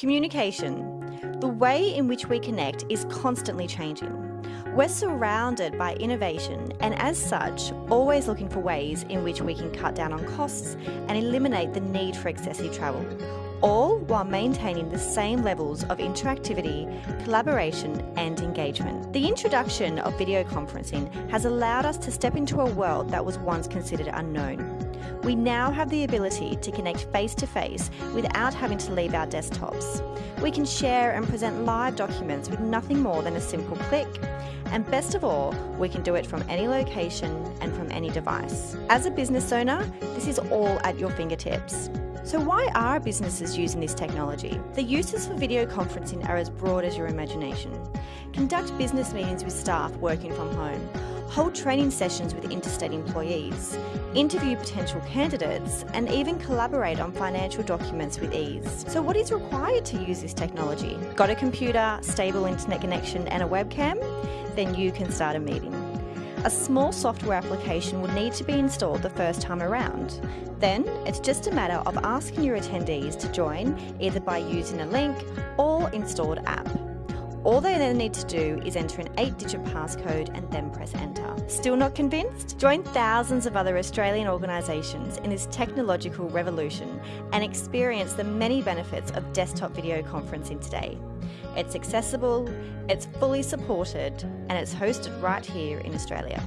Communication. The way in which we connect is constantly changing. We're surrounded by innovation and as such, always looking for ways in which we can cut down on costs and eliminate the need for excessive travel, all while maintaining the same levels of interactivity, collaboration and engagement. The introduction of video conferencing has allowed us to step into a world that was once considered unknown. We now have the ability to connect face to face without having to leave our desktops. We can share and present live documents with nothing more than a simple click. And best of all, we can do it from any location and from any device. As a business owner, this is all at your fingertips. So why are businesses using this technology? The uses for video conferencing are as broad as your imagination. Conduct business meetings with staff working from home. Hold training sessions with interstate employees. Interview potential candidates and even collaborate on financial documents with ease. So what is required to use this technology? Got a computer, stable internet connection and a webcam? Then you can start a meeting. A small software application will need to be installed the first time around. Then it's just a matter of asking your attendees to join either by using a link or installed app. All they then need to do is enter an 8-digit passcode and then press enter. Still not convinced? Join thousands of other Australian organisations in this technological revolution and experience the many benefits of desktop video conferencing today. It's accessible, it's fully supported, and it's hosted right here in Australia.